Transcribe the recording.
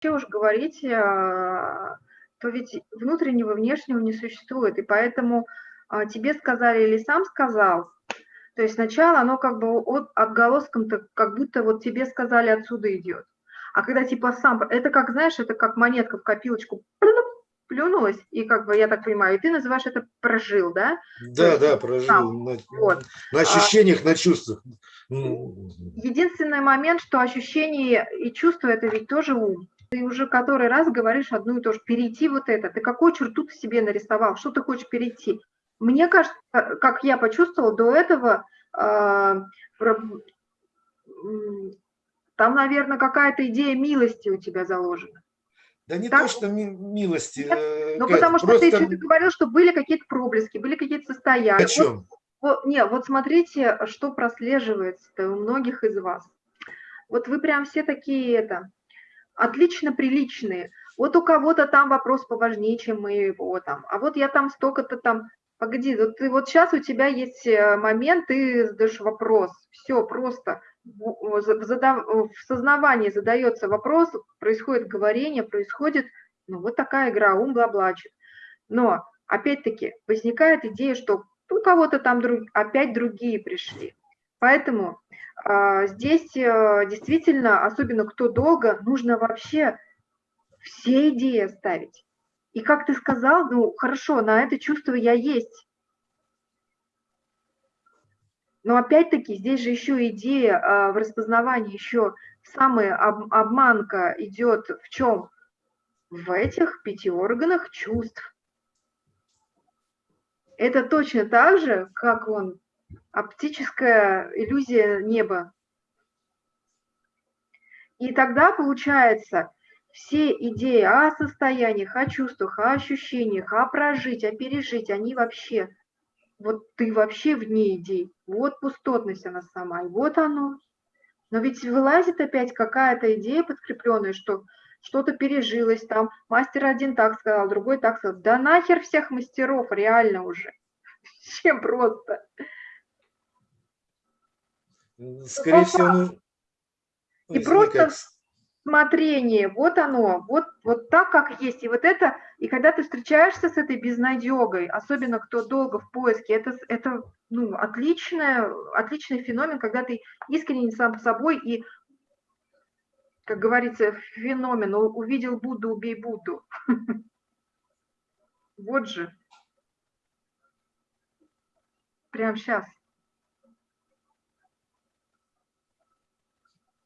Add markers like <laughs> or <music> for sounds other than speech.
вообще уж говорить, а, то ведь внутреннего, внешнего не существует, и поэтому а, тебе сказали или сам сказал, то есть сначала оно как бы от, отголоском-то, как будто вот тебе сказали отсюда идет. А когда типа сам, это как, знаешь, это как монетка в копилочку плюнулась, и как бы, я так понимаю, и ты называешь это прожил, да? Да, да, прожил. Сам. На, вот. на ощущениях, а, на чувствах. Единственный момент, что ощущения и чувства – это ведь тоже ум. Ты уже который раз говоришь одну и то же. Перейти вот это. Ты какую черту ты себе нарисовал? Что ты хочешь перейти? Мне кажется, как я почувствовала до этого, э, там, наверное, какая-то идея милости у тебя заложена. Да не так? то, что милости. Нет? Э, ну, потому что просто... ты еще говорил, что были какие-то проблески, были какие-то состояния. О чем? Вот, не, вот смотрите, что прослеживается у многих из вас. Вот вы прям все такие это, отлично приличные. Вот у кого-то там вопрос поважнее, чем мы его там. А вот я там столько-то там... Погоди, вот, ты, вот сейчас у тебя есть э, момент, ты задаешь вопрос. Все, просто в сознавании задается вопрос, происходит говорение, происходит, ну, вот такая игра, ум блаблачит. Но, опять-таки, возникает идея, что у кого-то там друг, опять другие пришли. Поэтому э, здесь э, действительно, особенно кто долго, нужно вообще все идеи оставить. И как ты сказал, ну, хорошо, на это чувство я есть. Но опять-таки здесь же еще идея а, в распознавании, еще самая об, обманка идет в чем? В этих пяти органах чувств. Это точно так же, как он, оптическая иллюзия неба. И тогда получается, все идеи о состояниях, о чувствах, о ощущениях, о прожить, о пережить, они вообще вот ты вообще вне идей, вот пустотность она сама, и вот оно. Но ведь вылазит опять какая-то идея подкрепленная, что что-то пережилось там, мастер один так сказал, другой так сказал. Да нахер всех мастеров, реально уже. <laughs> Чем просто. Скорее всего, ну... И просто смотрение, вот оно, вот, вот так, как есть. И вот это, и когда ты встречаешься с этой безнадегой, особенно кто долго в поиске, это, это ну, отличное, отличный феномен, когда ты искренне сам собой и, как говорится, феномен, увидел Будду, убей Будду. <laughs> Вот же. Прямо сейчас.